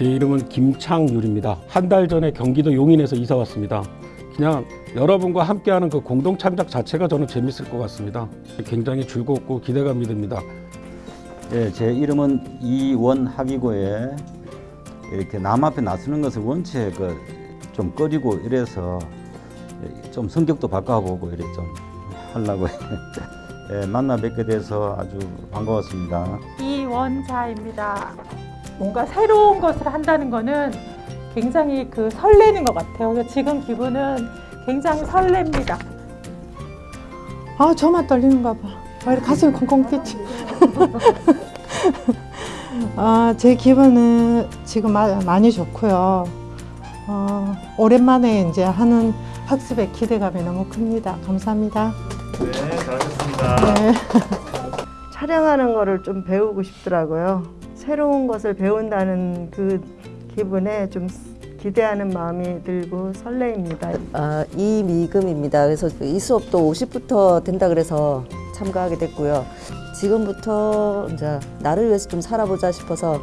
제 이름은 김창률입니다. 한 달 전에 경기도 용인에서 이사 왔습니다. 그냥 여러분과 함께하는 그 공동 창작 자체가 저는 재밌을 것 같습니다. 굉장히 즐겁고 기대감이 듭니다. 예, 제 이름은 이원학이고에 이렇게 남 앞에 나서는 것을 원체 그좀 꺼리고 이래서 좀 성격도 바꿔보고 이래 좀 하려고 예, 만나 뵙게 돼서 아주 반가웠습니다. 이원자입니다. 뭔가 새로운 것을 한다는 거는 굉장히 그 설레는 것 같아요. 그래서 지금 기분은 굉장히 설렙니다. 아 저만 떨리는가 봐. 아, 이렇게 가슴이 콩콩 뛰지. 아, 제 기분은 지금 마- 많이 좋고요. 어, 오랜만에 이제 하는 학습의 기대감이 너무 큽니다. 감사합니다. 네, 잘하셨습니다. 네. 촬영하는 거를 좀 배우고 싶더라고요. 새로운 것을 배운다는 그 기분에 좀 기대하는 마음이 들고 설레입니다. 아, 이미금입니다. 그래서 이 수업도 50부터 된다 그래서 참가하게 됐고요. 지금부터 이제 나를 위해서 좀 살아보자 싶어서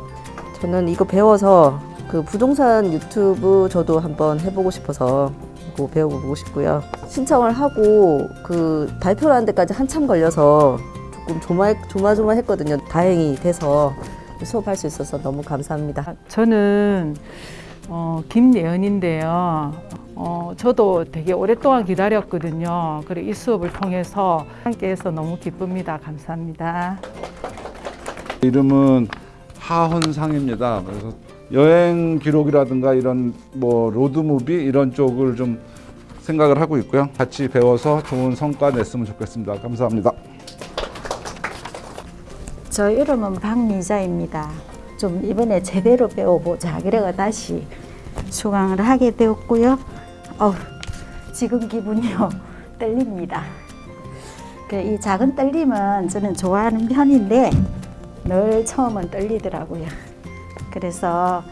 저는 이거 배워서 그 부동산 유튜브 저도 한번 해보고 싶어서 그거 배워보고 싶고요. 신청을 하고 그 발표를 하는 데까지 한참 걸려서 조금 조마, 조마조마했거든요. 다행히 돼서 수업할 수 있어서 너무 감사합니다. 저는 어, 김예은인데요. 어, 저도 되게 오랫동안 기다렸거든요. 그리고 이 수업을 통해서 함께해서 너무 기쁩니다. 감사합니다. 이름은 하헌상입니다. 그래서 여행 기록이라든가 이런 뭐 로드무비 이런 쪽을 좀 생각을 하고 있고요. 같이 배워서 좋은 성과 냈으면 좋겠습니다. 감사합니다. 저 이름은 박미자입니다. 좀 이번에 제대로 배워보자. 그래가 다시 수강을 하게 되었고요. 어우, 지금 기분이요. 떨립니다. 그이 작은 떨림은 저는 좋아하는 편인데 늘 처음은 떨리더라고요. 그래서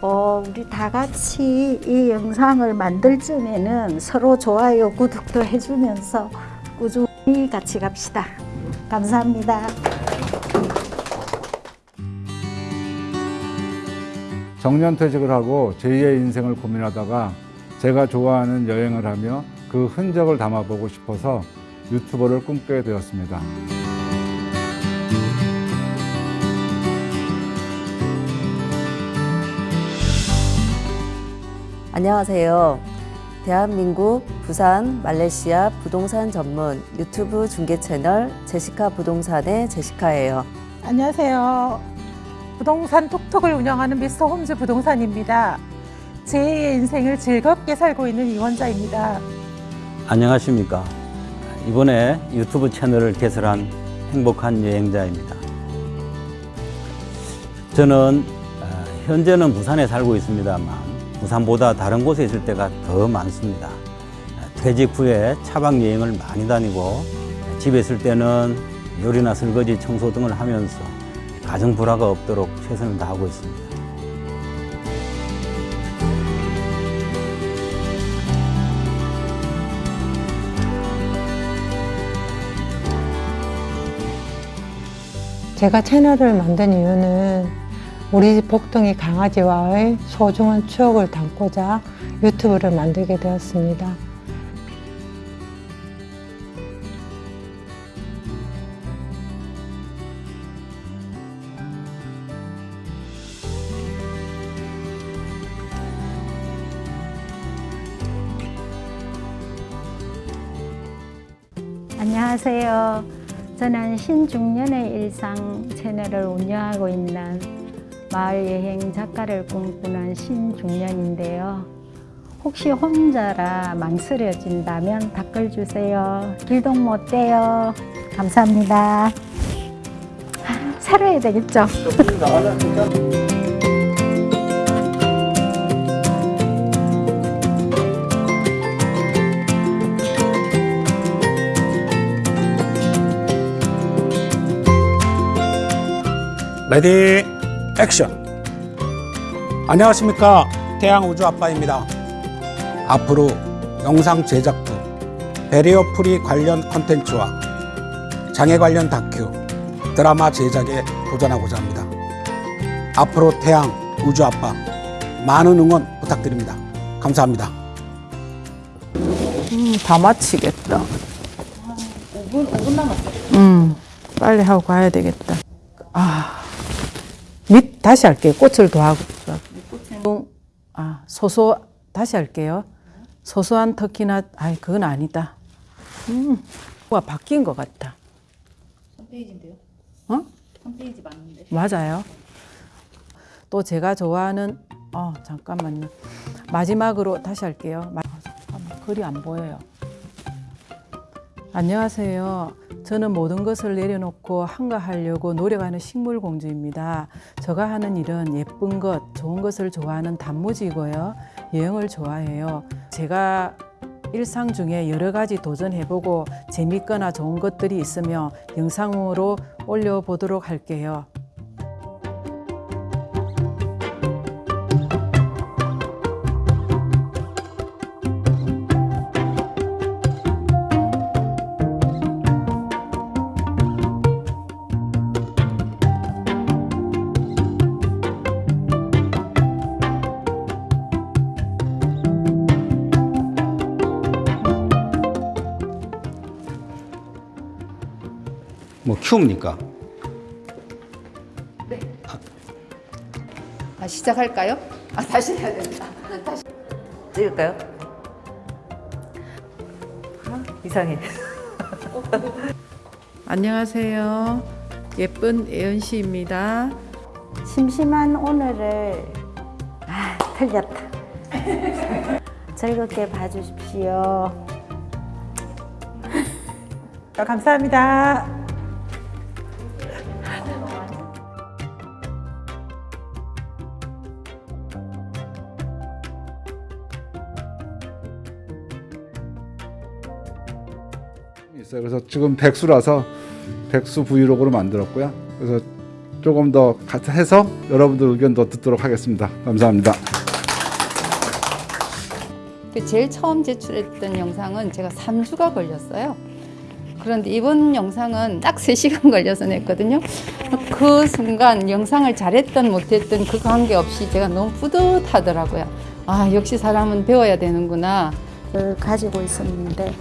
어, 우리 다 같이 이 영상을 만들 쯤에는 서로 좋아요, 구독도 해주면서 꾸준히 같이 갑시다. 감사합니다. 정년퇴직을 하고 제2의 인생을 고민하다가 제가 좋아하는 여행을 하며 그 흔적을 담아보고 싶어서 유튜버를 꿈꾸게 되었습니다. 안녕하세요. 대한민국 부산 말레이시아 부동산 전문 유튜브 중개 채널 제시카 부동산의 제시카예요. 안녕하세요. 부동산 톡톡을 운영하는 미스터 홈즈 부동산입니다. 제2의 인생을 즐겁게 살고 있는 이원자입니다. 안녕하십니까. 이번에 유튜브 채널을 개설한 행복한 여행자입니다. 저는 어, 현재는 부산에 살고 있습니다만 부산보다 다른 곳에 있을 때가 더 많습니다. 퇴직 후에 차박 여행을 많이 다니고 집에 있을 때는 요리나 설거지, 청소 등을 하면서 가정 불화가 없도록 최선을 다하고 있습니다. 제가 채널을 만든 이유는 우리 집 복덩이 강아지와의 소중한 추억을 담고자 유튜브를 만들게 되었습니다. 안녕하세요. 저는 신중년의 일상 채널을 운영하고 있는 마을 여행 작가를 꿈꾸는 신중년인데요. 혹시 혼자라 망설여진다면 댓글 주세요. 길동 못 돼요. 감사합니다. 살아야 되겠죠? ready action 안녕하십니까 태양우주 아빠입니다 앞으로 영상 제작부 barrier free 관련 컨텐츠와 장애 관련 다큐 드라마 제작에 도전하고자 합니다 앞으로 태양 우주 아빠 많은 응원 부탁드립니다. 감사합니다. 음, 다 마치겠다. 5분, 5분 남았어. 음, 빨리 하고 가야 되겠다. 아, 밑 다시 할게요. 꽃을 더하고. 아, 소소 다시 할게요. 소소한 터키나 아이 그건 아니다. 음, 뭐가 바뀐 것 같다. 3페이지인데요? 어? 3페이지 맞는데. 맞아요. 또 제가 좋아하는 어 잠깐만요. 마지막으로 다시 할게요. 마- 아, 글이 안 보여요. 안녕하세요. 저는 모든 것을 내려놓고 한가하려고 노력하는 식물공주입니다. 제가 하는 일은 예쁜 것, 좋은 것을 좋아하는 단무지고요. 여행을 좋아해요. 제가 일상 중에 여러 가지 도전해보고 재밌거나 좋은 것들이 있으면 영상으로 올려보도록 할게요. 뭐 키웁니까? 아, 시작할까요? 아, 다시 해야 된다. 다시. 찍을까요? 아, 이상해. 안녕하세요. 예쁜 예은 씨입니다. 심심한 오늘을 아, 틀렸다. 즐겁게 봐주십시오. 감사합니다. 있어요. 그래서 지금 백수라서 백수 브이로그로 만들었고요. 그래서 조금 더 같이 해서 여러분들 의견도 듣도록 하겠습니다. 감사합니다. 그 제일 처음 제출했던 영상은 제가 3주가 걸렸어요. 그런데 이번 영상은 딱 3시간 걸려서 냈거든요. 그 순간 영상을 잘했던 못했던 그 관계없이 제가 너무 뿌듯하더라고요. 아, 역시 사람은 배워야 되는구나. 를 가지고 있었는데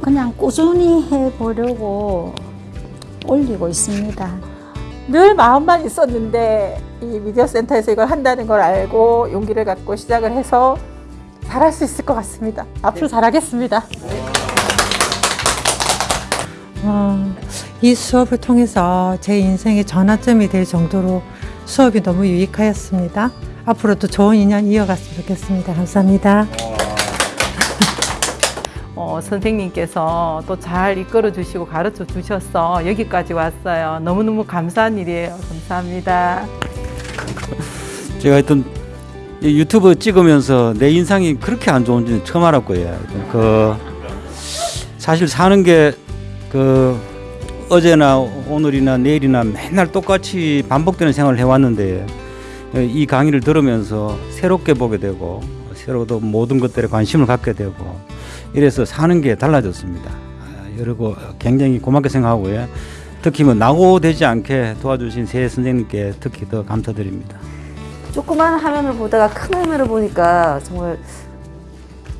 그냥 꾸준히 해보려고 올리고 있습니다. 늘 마음만 있었는데 이 미디어 센터에서 이걸 한다는 걸 알고 용기를 갖고 시작을 해서 잘할 수 있을 것 같습니다. 앞으로 잘하겠습니다. 어, 이 수업을 통해서 제 인생의 전환점이 될 정도로 수업이 너무 유익하였습니다. 앞으로도 좋은 인연 이어갔으면 좋겠습니다. 감사합니다. 어, 선생님께서 또 잘 이끌어 주시고 가르쳐 주셔서 여기까지 왔어요. 너무너무 감사한 일이에요. 감사합니다. 제가 하여튼 이 유튜브 찍으면서 내 인상이 그렇게 안 좋은지는 처음 알았고요. 그 사실 사는 게 그 어제나 오늘이나 내일이나 맨날 똑같이 반복되는 생활을 해왔는데 이 강의를 들으면서 새롭게 보게 되고 새로도 모든 것들에 관심을 갖게 되고 이래서 사는 게 달라졌습니다. 아, 여러고 굉장히 고맙게 생각하고요. 특히 뭐 낙오되지 않게 도와주신 새 선생님께 특히 더 감사드립니다. 조그만 화면을 보다가 큰 화면을 보니까 정말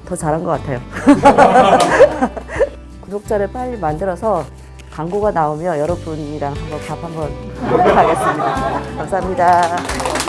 더 잘한 것 같아요. 구독자를 빨리 만들어서 광고가 나오면 여러분이랑 한번 밥 한번 하겠습니다. 감사합니다.